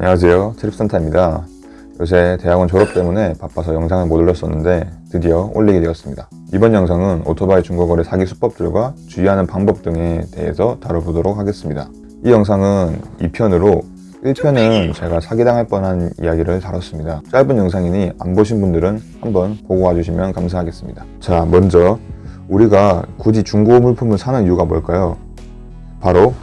안녕하세요. 트립센터입니다. 요새 대학원 졸업 때문에 바빠서 영상을 못 올렸었는데 드디어 올리게 되었습니다. 이번 영상은 오토바이 중고거래 사기 수법들과 주의하는 방법 등에 대해서 다뤄보도록 하겠습니다. 이 영상은 2편으로 1편은 제가 사기당할 뻔한 이야기를 다뤘습니다. 짧은 영상이니 안 보신 분들은 한번 보고 와주시면 감사하겠습니다. 자 먼저 우리가 굳이 중고 물품을 사는 이유가 뭘까요? 바로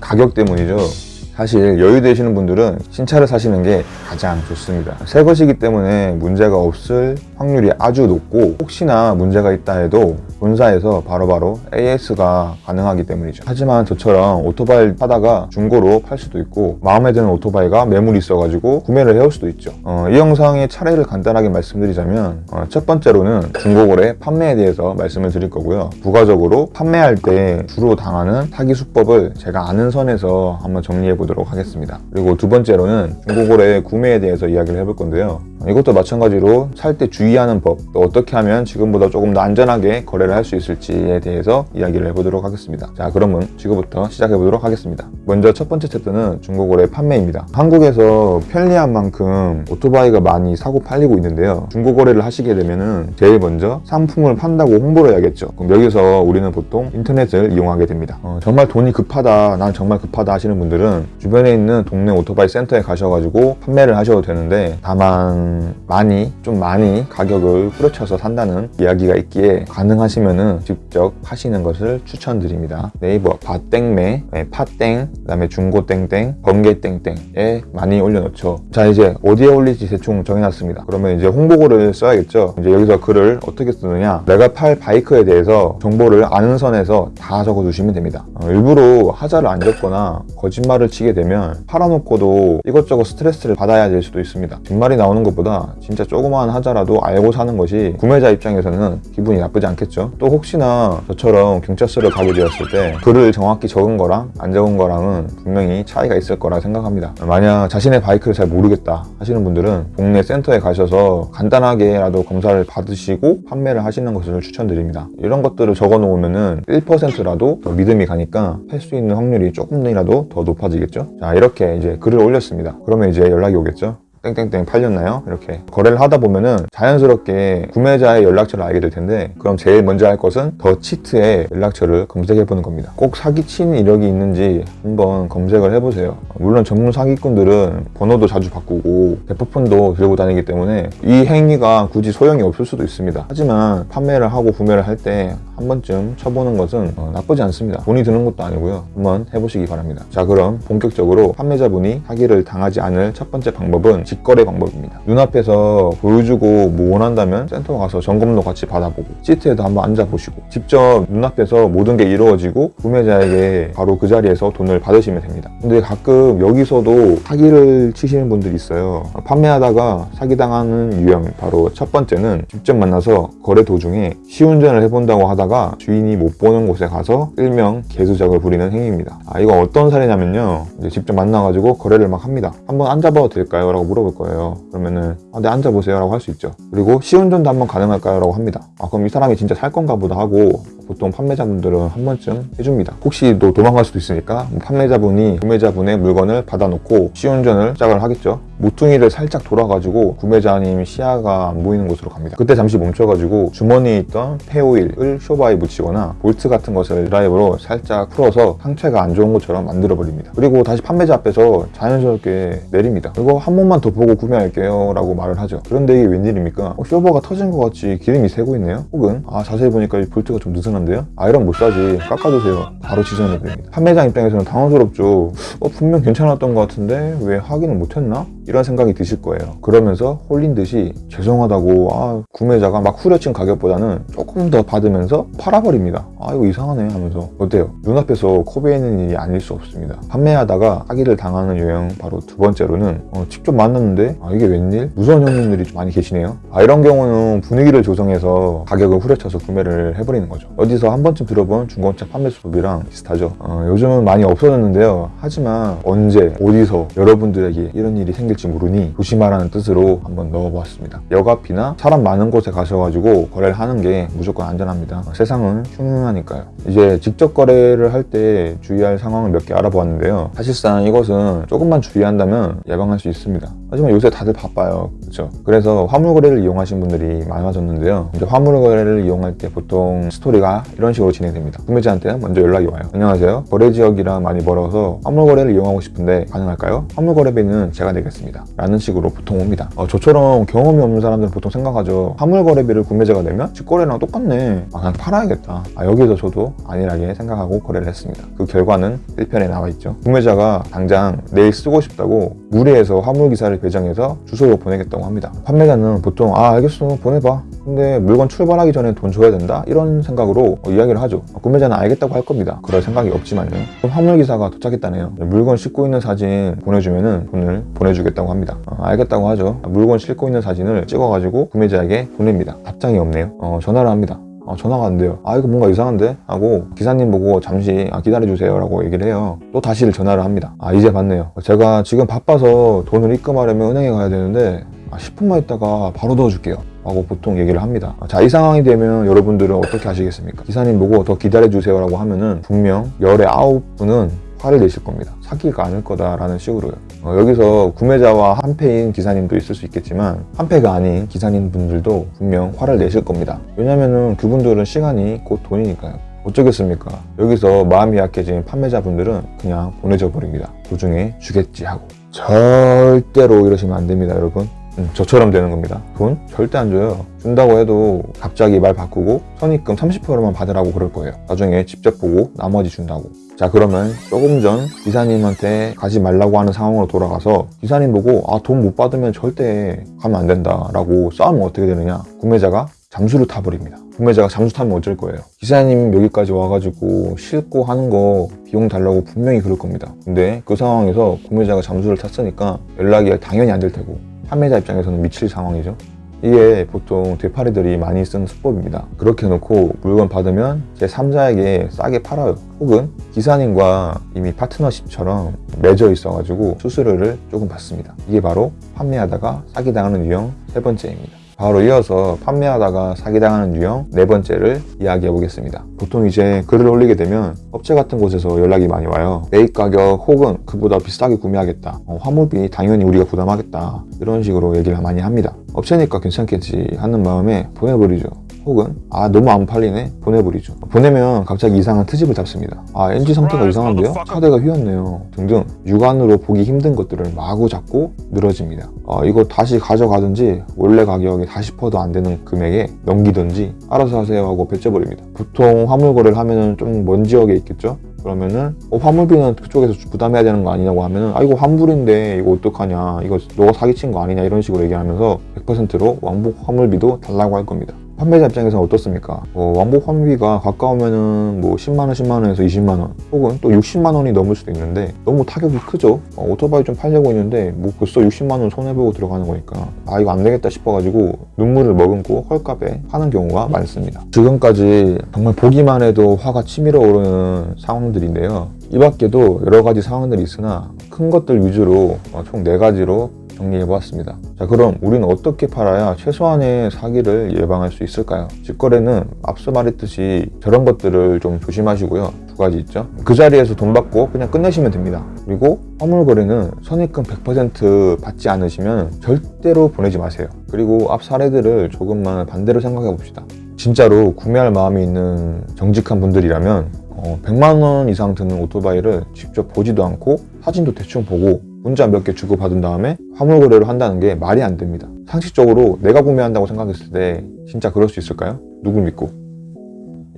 가격 때문이죠 사실 여유 되시는 분들은 신차를 사시는 게 가장 좋습니다. 새 것이기 때문에 문제가 없을 확률이 아주 높고 혹시나 문제가 있다 해도 본사에서 바로바로 AS가 가능하기 때문이죠. 하지만 저처럼 오토바이 사다가 중고로 팔 수도 있고 마음에 드는 오토바이가 매물이 있어가지고 구매를 해올 수도 있죠. 어, 이 영상의 차례를 간단하게 말씀드리자면 어, 첫 번째로는 중고거래 판매에 대해서 말씀을 드릴 거고요. 부가적으로 판매할 때 주로 당하는 사기 수법을 제가 아는 선에서 한번 정리해 보 도록 하겠습니다. 그리고 두 번째로는 중고거래 구매에 대해서 이야기를 해볼 건데요 이것도 마찬가지로 살 때 주의하는 법, 또 어떻게 하면 지금보다 조금 더 안전하게 거래를 할 수 있을지에 대해서 이야기를 해보도록 하겠습니다. 자, 그러면 지금부터 시작해보도록 하겠습니다. 먼저 첫 번째 챕터는 중고거래 판매입니다. 한국에서 편리한 만큼 오토바이가 많이 사고 팔리고 있는데요. 중고거래를 하시게 되면은 제일 먼저 상품을 판다고 홍보를 해야겠죠. 그럼 여기서 우리는 보통 인터넷을 이용하게 됩니다. 어, 정말 돈이 급하다, 난 정말 급하다 하시는 분들은 주변에 있는 동네 오토바이 센터에 가셔가지고 판매를 하셔도 되는데 다만 많이 좀 많이 가격을 후려쳐서 산다는 이야기가 있기에 가능하시면은 직접 파시는 것을 추천드립니다. 네이버 밭땡매, 네, 팥땡, 그 다음에 중고땡땡, 번개땡땡에 많이 올려놓죠. 자 이제 어디에 올릴지 대충 정해놨습니다. 그러면 이제 홍보글을 써야겠죠. 이제 여기서 글을 어떻게 쓰느냐? 내가 팔 바이크에 대해서 정보를 아는 선에서 다 적어두시면 됩니다. 어, 일부러 하자를 안 적거나 거짓말을 치게 되면 팔아놓고도 이것저것 스트레스를 받아야 될 수도 있습니다. 뒷말이 나오는 것보다 진짜 조그마한 하자라도 알고 사는 것이 구매자 입장에서는 기분이 나쁘지 않겠죠. 또 혹시나 저처럼 경찰서를 가게 되었을 때 글을 정확히 적은 거랑 안 적은 거랑은 분명히 차이가 있을 거라 생각합니다. 만약 자신의 바이크를 잘 모르겠다 하시는 분들은 동네 센터에 가셔서 간단하게라도 검사를 받으시고 판매를 하시는 것을 추천드립니다. 이런 것들을 적어 놓으면은 1%라도 더 믿음이 가니까 팔 수 있는 확률이 조금이라도 더 높아지겠죠. 자 이렇게 이제 글을 올렸습니다. 그러면 이제 연락이 오겠죠. 땡땡땡 팔렸나요? 이렇게 거래를 하다 보면은 자연스럽게 구매자의 연락처를 알게 될 텐데 그럼 제일 먼저 할 것은 더 치트의 연락처를 검색해 보는 겁니다. 꼭 사기친 이력이 있는지 한번 검색을 해보세요. 물론 전문 사기꾼들은 번호도 자주 바꾸고 대포폰도 들고 다니기 때문에 이 행위가 굳이 소용이 없을 수도 있습니다. 하지만 판매를 하고 구매를 할 때 한 번쯤 쳐보는 것은 어, 나쁘지 않습니다. 돈이 드는 것도 아니고요. 한번 해보시기 바랍니다. 자 그럼 본격적으로 판매자분이 사기를 당하지 않을 첫 번째 방법은 직거래 방법입니다. 눈앞에서 보여주고 뭐 원한다면 센터 가서 점검도 같이 받아보고 시트에도 한번 앉아보시고 직접 눈앞에서 모든 게 이루어지고 구매자에게 바로 그 자리에서 돈을 받으시면 됩니다. 근데 가끔 여기서도 사기를 치시는 분들이 있어요. 판매하다가 사기당하는 유형 바로 첫 번째는 직접 만나서 거래 도중에 시운전을 해본다고 하다가 주인이 못 보는 곳에 가서 일명 개수작을 부리는 행위입니다. 아 이거 어떤 사례냐면요. 이제 직접 만나가지고 거래를 막 합니다. 한번 앉아봐도 될까요? 라고 물어 볼 거예요. 그러면은 아, 네 앉아보세요 라고 할 수 있죠. 그리고 시운전도 한번 가능할까요? 라고 합니다. 아 그럼 이 사람이 진짜 살 건가 보다 하고 보통 판매자분들은 한 번쯤 해줍니다. 혹시 또 도망갈 수도 있으니까 뭐 판매자분이 구매자분의 물건을 받아놓고 시운전을 시작을 하겠죠 모퉁이를 살짝 돌아가지고 구매자님 시야가 안 보이는 곳으로 갑니다. 그때 잠시 멈춰가지고 주머니에 있던 폐오일을 쇼바에 묻히거나 볼트 같은 것을 드라이버로 살짝 풀어서 상체가 안 좋은 것처럼 만들어 버립니다. 그리고 다시 판매자 앞에서 자연스럽게 내립니다. 그리고 한 번만 더 보고 구매할게요 라고 말을 하죠. 그런데 이게 웬일입니까? 어, 쇼버가 터진 것 같이 기름이 새고 있네요? 혹은 아 자세히 보니까 이 볼트가 좀 느슨한데요? 아이런 못 사지. 깎아주세요. 바로 지정해 드립니다. 판매자 입장에서는 당황스럽죠. 어 분명 괜찮았던 것 같은데 왜 확인을 못했나? 이런 생각이 드실 거예요. 그러면서 홀린 듯이 죄송하다고 아, 구매자가 막 후려친 가격보다는 조금 더 받으면서 팔아버립니다. 아 이거 이상하네 하면서. 어때요? 눈앞에서 코베이는 일이 아닐 수 없습니다. 판매하다가 사기를 당하는 유형 바로 두 번째로는 어, 직접 만났는데 아 이게 웬일? 무서운 형님들이 좀 많이 계시네요. 아 이런 경우는 분위기를 조성해서 가격을 후려쳐서 구매를 해버리는 거죠. 어디서 한 번쯤 들어본 중고차 판매 수법이랑 비슷하죠. 어, 요즘은 많이 없어졌는데요. 하지만 언제 어디서 여러분들에게 이런 일이 생길 생길지 모르니 조심하라는 뜻으로 한번 넣어보았습니다. 역 앞이나 사람 많은 곳에 가셔가지고 거래를 하는 게 무조건 안전합니다. 세상은 흉흉하니까요. 이제 직접 거래를 할 때 주의할 상황을 몇 개 알아보았는데요. 사실상 이것은 조금만 주의한다면 예방할 수 있습니다. 하지만 요새 다들 바빠요. 그렇죠? 그래서 화물 거래를 이용하신 분들이 많아졌는데요. 이제 화물 거래를 이용할 때 보통 스토리가 이런 식으로 진행됩니다. 구매자한테 먼저 연락이 와요. 안녕하세요. 거래 지역이랑 많이 멀어서 화물 거래를 이용하고 싶은데 가능할까요? 화물 거래비는 제가 내겠습니다. 라는 식으로 보통 옵니다. 어, 저처럼 경험이 없는 사람들은 보통 생각하죠. 화물 거래비를 구매자가 내면 직거래랑 똑같네. 아, 그냥 팔아야겠다. 아, 여기서 저도 안일하게 생각하고 거래를 했습니다. 그 결과는 1편에 나와 있죠. 구매자가 당장 내일 쓰고 싶다고 무리해서 화물 기사를 배정해서 주소로 보내겠다고 합니다. 판매자는 보통 아 알겠어 보내봐. 근데 물건 출발하기 전에 돈 줘야 된다 이런 생각으로 어, 이야기를 하죠. 구매자는 알겠다고 할 겁니다. 그럴 생각이 없지만요. 그럼 화물 기사가 도착했다네요. 물건 싣고 있는 사진 보내주면 은 돈을 보내주겠다고 합니다. 어, 알겠다고 하죠. 물건 싣고 있는 사진을 찍어가지고 구매자에게 보냅니다. 답장이 없네요. 어, 전화를 합니다. 아, 전화가 안 돼요. 아, 이거 뭔가 이상한데? 하고 기사님 보고 잠시 아, 기다려주세요. 라고 얘기를 해요. 또 다시 전화를 합니다. 아, 이제 받네요. 제가 지금 바빠서 돈을 입금하려면 은행에 가야 되는데 아, 10분만 있다가 바로 넣어줄게요. 하고 보통 얘기를 합니다. 자, 이 상황이 되면 여러분들은 어떻게 하시겠습니까? 기사님 보고 더 기다려주세요. 라고 하면은 분명 열의 아홉 분은 화를 내실 겁니다. 사기가 아닐 거다라는 식으로요. 어, 여기서 구매자와 한패인 기사님도 있을 수 있겠지만 한패가 아닌 기사님 분들도 분명 화를 내실 겁니다. 왜냐면은 그분들은 시간이 곧 돈이니까요. 어쩌겠습니까? 여기서 마음이 약해진 판매자분들은 그냥 보내져 버립니다. 도중에 주겠지 하고. 절대로 이러시면 안 됩니다, 여러분. 음, 저처럼 되는 겁니다. 돈 절대 안 줘요. 준다고 해도 갑자기 말 바꾸고 선입금 30%만 받으라고 그럴 거예요. 나중에 직접 보고 나머지 준다고. 자 그러면 조금 전 기사님한테 가지 말라고 하는 상황으로 돌아가서 기사님 보고 아 돈 못 받으면 절대 가면 안 된다 라고 싸우면 어떻게 되느냐 구매자가 잠수를 타버립니다 구매자가 잠수 타면 어쩔 거예요 기사님 여기까지 와가지고 싣고 하는 거 비용 달라고 분명히 그럴 겁니다 근데 그 상황에서 구매자가 잠수를 탔으니까 연락이 당연히 안 될 테고 판매자 입장에서는 미칠 상황이죠 이게 보통 되파리들이 많이 쓰는 수법입니다. 그렇게 놓고 물건 받으면 제 3자에게 싸게 팔아요. 혹은 기사님과 이미 파트너십처럼 맺어 있어 가지고 수수료를 조금 받습니다. 이게 바로 판매하다가 사기 당하는 유형 세 번째입니다. 바로 이어서 판매하다가 사기당하는 유형 네 번째를 이야기해 보겠습니다. 보통 이제 글을 올리게 되면 업체 같은 곳에서 연락이 많이 와요. 매입 가격 혹은 그보다 비싸게 구매하겠다. 어, 화물비 당연히 우리가 부담하겠다. 이런 식으로 얘기를 많이 합니다. 업체니까 괜찮겠지 하는 마음에 보내버리죠. 혹은 아 너무 안 팔리네. 보내버리죠. 보내면 갑자기 이상한 트집을 잡습니다. 아 NG 상태가 이상한데요? 차대가 휘었네요. 등등. 육안으로 보기 힘든 것들을 마구 잡고 늘어집니다. 아, 이거 다시 가져가든지 원래 가격에 40%도 안 되는 금액에 넘기든지 알아서 하세요 하고 배째버립니다. 보통 화물 거래를 하면 좀 먼 지역에 있겠죠? 그러면은 어, 화물비는 그쪽에서 부담해야 되는 거 아니냐고 하면은 아 이거 환불인데 이거 어떡하냐. 이거 너가 사기친 거 아니냐. 이런 식으로 얘기하면서 100%로 왕복 화물비도 달라고 할 겁니다 판매자 입장에서는 어떻습니까? 어, 왕복 환비가 가까우면은 뭐 10만원, 10만원에서 20만원 혹은 또 60만원이 넘을 수도 있는데 너무 타격이 크죠? 어, 오토바이 좀 팔려고 했는데 뭐 벌써 60만원 손해보고 들어가는 거니까 아 이거 안 되겠다 싶어가지고 눈물을 머금고 헐값에 파는 경우가 많습니다. 지금까지 정말 보기만 해도 화가 치밀어 오르는 상황들인데요. 이 밖에도 여러 가지 상황들이 있으나 큰 것들 위주로 어, 총 4가지로 정리해 보았습니다. 자 그럼 우리는 어떻게 팔아야 최소한의 사기를 예방할 수 있을까요? 직거래는 앞서 말했듯이 저런 것들을 좀 조심하시고요. 두 가지 있죠. 그 자리에서 돈 받고 그냥 끝내시면 됩니다. 그리고 화물 거래는 선입금 100% 받지 않으시면 절대로 보내지 마세요. 그리고 앞 사례들을 조금만 반대로 생각해 봅시다. 진짜로 구매할 마음이 있는 정직한 분들이라면 어, 100만 원 이상 드는 오토바이를 직접 보지도 않고 사진도 대충 보고 문자 몇 개 주고받은 다음에 화물 거래를 한다는 게 말이 안 됩니다. 상식적으로 내가 구매한다고 생각했을 때 진짜 그럴 수 있을까요? 누굴 믿고?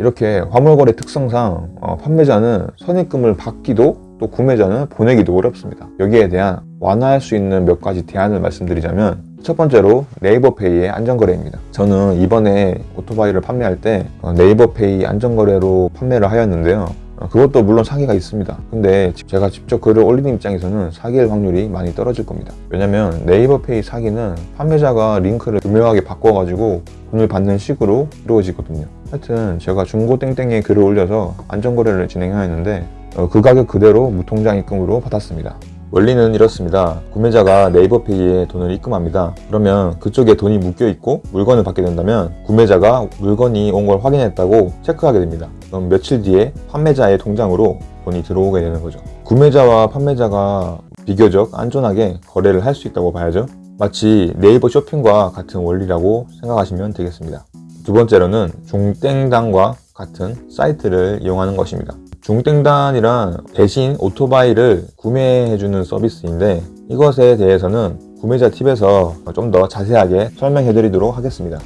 이렇게 화물 거래 특성상 어, 판매자는 선입금을 받기도 또 구매자는 보내기도 어렵습니다. 여기에 대한 완화할 수 있는 몇 가지 대안을 말씀드리자면 첫 번째로 네이버페이의 안전거래입니다. 저는 이번에 오토바이를 판매할 때 어, 네이버페이 안전거래로 판매를 하였는데요. 어, 그것도 물론 사기가 있습니다. 근데 제가 직접 글을 올리는 입장에서는 사기일 확률이 많이 떨어질 겁니다. 왜냐면 네이버페이 사기는 판매자가 링크를 교묘하게 바꿔가지고 돈을 받는 식으로 이루어지거든요. 하여튼 제가 중고 땡땡에 글을 올려서 안전거래를 진행하였는데 어, 그 가격 그대로 무통장 입금으로 받았습니다. 원리는 이렇습니다. 구매자가 네이버 페이에 돈을 입금합니다. 그러면 그쪽에 돈이 묶여 있고 물건을 받게 된다면 구매자가 물건이 온 걸 확인했다고 체크하게 됩니다. 그럼 며칠 뒤에 판매자의 통장으로 돈이 들어오게 되는 거죠. 구매자와 판매자가 비교적 안전하게 거래를 할 수 있다고 봐야죠. 마치 네이버 쇼핑과 같은 원리라고 생각하시면 되겠습니다. 두 번째로는 중땡당과 같은 사이트를 이용하는 것입니다. 중땡단이란 대신 오토바이를 구매해주는 서비스인데 이것에 대해서는 구매자 팁에서 좀 더 자세하게 설명해 드리도록 하겠습니다.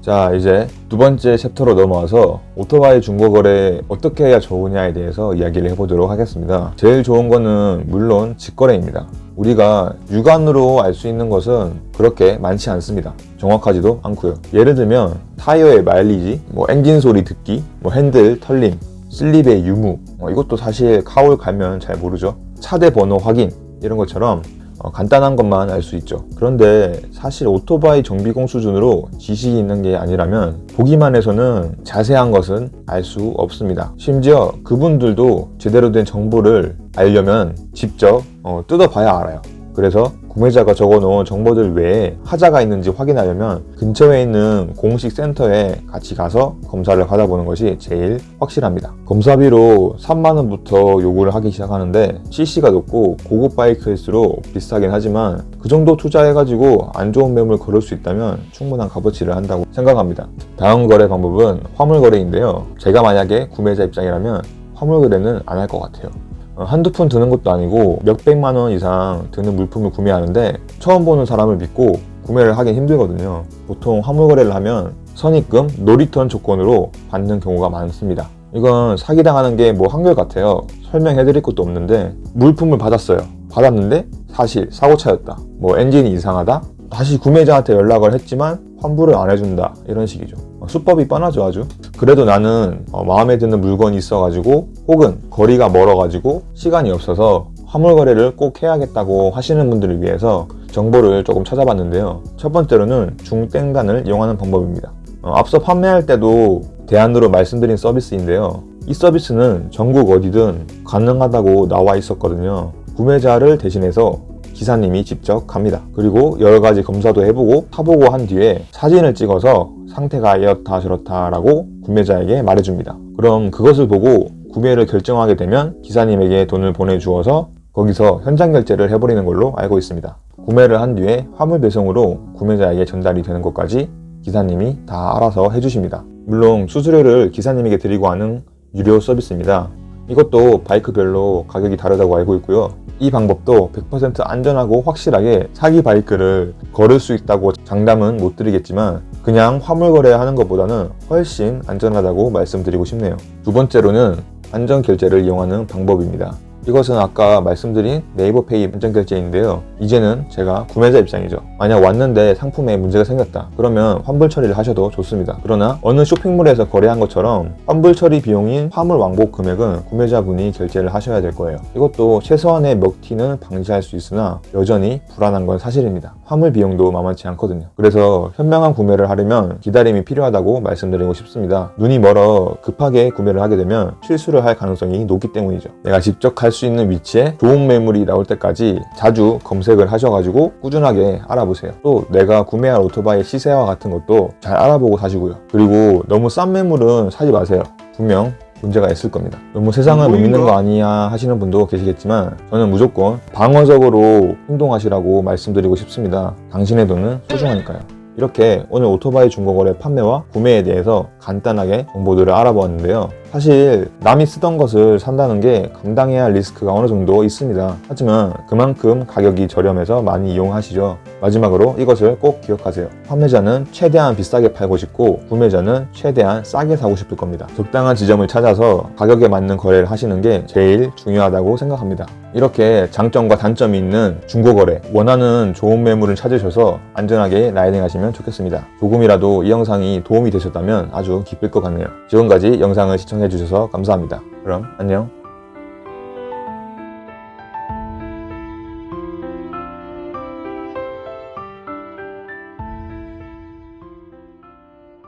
자 이제 두 번째 챕터로 넘어와서 오토바이 중고거래 어떻게 해야 좋으냐에 대해서 이야기를 해보도록 하겠습니다. 제일 좋은 거는 물론 직거래입니다. 우리가 육안으로 알 수 있는 것은 그렇게 많지 않습니다. 정확하지도 않고요. 예를 들면 타이어의 마일리지, 뭐 엔진 소리 듣기, 뭐 핸들 털림, 슬립의 유무 어, 이것도 사실 카울 가면 잘 모르죠. 차대 번호 확인 이런 것처럼 어, 간단한 것만 알 수 있죠. 그런데 사실 오토바이 정비공 수준으로 지식이 있는 게 아니라면 보기만 해서는 자세한 것은 알 수 없습니다. 심지어 그분들도 제대로 된 정보를 알려면 직접 어, 뜯어봐야 알아요. 그래서 구매자가 적어놓은 정보들 외에 하자가 있는지 확인하려면 근처에 있는 공식 센터에 같이 가서 검사를 받아보는 것이 제일 확실합니다. 검사비로 3만원부터 요구를 하기 시작하는데 CC가 높고 고급 바이크일수록 비싸긴 하지만 그 정도 투자해가지고 안 좋은 매물 걸을 수 있다면 충분한 값어치를 한다고 생각합니다. 다음 거래 방법은 화물 거래인데요. 제가 만약에 구매자 입장이라면 화물 거래는 안 할 것 같아요. 어, 한두 푼 드는 것도 아니고 몇백만 원 이상 드는 물품을 구매하는데 처음 보는 사람을 믿고 구매를 하긴 힘들거든요. 보통 화물 거래를 하면 선입금, no return 조건으로 받는 경우가 많습니다. 이건 사기당하는 게 뭐 한결같아요. 설명해 드릴 것도 없는데 물품을 받았어요. 받았는데 사실 사고차였다. 뭐 엔진이 이상하다. 다시 구매자한테 연락을 했지만 환불을 안 해준다. 이런 식이죠. 어, 수법이 뻔하죠 아주. 그래도 나는 어, 마음에 드는 물건이 있어가지고 혹은 거리가 멀어가지고 시간이 없어서 화물 거래를 꼭 해야겠다고 하시는 분들을 위해서 정보를 조금 찾아봤는데요. 첫 번째로는 중땡단을 이용하는 방법입니다. 어, 앞서 판매할 때도 대안으로 말씀드린 서비스인데요. 이 서비스는 전국 어디든 가능하다고 나와 있었거든요. 구매자를 대신해서 기사님이 직접 갑니다. 그리고 여러 가지 검사도 해보고 타보고 한 뒤에 사진을 찍어서 상태가 이렇다 저렇다라고 구매자에게 말해줍니다. 그럼 그것을 보고 구매를 결정하게 되면 기사님에게 돈을 보내주어서 거기서 현장 결제를 해버리는 걸로 알고 있습니다. 구매를 한 뒤에 화물 배송으로 구매자에게 전달이 되는 것까지 기사님이 다 알아서 해주십니다. 물론 수수료를 기사님에게 드리고 하는 유료 서비스입니다. 이것도 바이크별로 가격이 다르다고 알고 있고요. 이 방법도 100% 안전하고 확실하게 사기 바이크를 걸을 수 있다고 장담은 못 드리겠지만 그냥 화물 거래하는 것보다는 훨씬 안전하다고 말씀드리고 싶네요. 두 번째로는 안전 결제를 이용하는 방법입니다. 이것은 아까 말씀드린 네이버페이 안전결제인데요. 이제는 제가 구매자 입장이죠. 만약 왔는데 상품에 문제가 생겼다. 그러면 환불 처리를 하셔도 좋습니다. 그러나 어느 쇼핑몰에서 거래한 것처럼 환불 처리 비용인 화물 왕복 금액은 구매자분이 결제를 하셔야 될 거예요. 이것도 최소한의 먹튀는 방지할 수 있으나 여전히 불안한 건 사실입니다. 화물 비용도 만만치 않거든요. 그래서 현명한 구매를 하려면 기다림이 필요하다고 말씀드리고 싶습니다. 눈이 멀어 급하게 구매를 하게 되면 실수를 할 가능성이 높기 때문이죠. 내가 직접 갈 수 있는 위치에 좋은 매물이 나올 때까지 자주 검색을 하셔가지고 꾸준하게 알아보세요. 또 내가 구매할 오토바이 시세와 같은 것도 잘 알아보고 사시고요. 그리고 너무 싼 매물은 사지 마세요. 분명 문제가 있을 겁니다. 너무 세상을 못 믿는 거 아니야 하시는 분도 계시겠지만 저는 무조건 방어적으로 행동하시라고 말씀드리고 싶습니다. 당신의 돈은 소중하니까요. 이렇게 오늘 오토바이 중고거래 판매와 구매에 대해서 간단하게 정보들을 알아보았는데요. 사실 남이 쓰던 것을 산다는 게 감당해야 할 리스크가 어느 정도 있습니다. 하지만 그만큼 가격이 저렴해서 많이 이용하시죠. 마지막으로 이것을 꼭 기억하세요. 판매자는 최대한 비싸게 팔고 싶고 구매자는 최대한 싸게 사고 싶을 겁니다. 적당한 지점을 찾아서 가격에 맞는 거래를 하시는 게 제일 중요하다고 생각합니다. 이렇게 장점과 단점이 있는 중고거래 원하는 좋은 매물을 찾으셔서 안전하게 라이딩 하시면 좋겠습니다. 조금이라도 이 영상이 도움이 되셨다면 아주 기쁠 것 같네요. 지금까지 영상을 시청해 주셔서 감사합니다. 그럼 안녕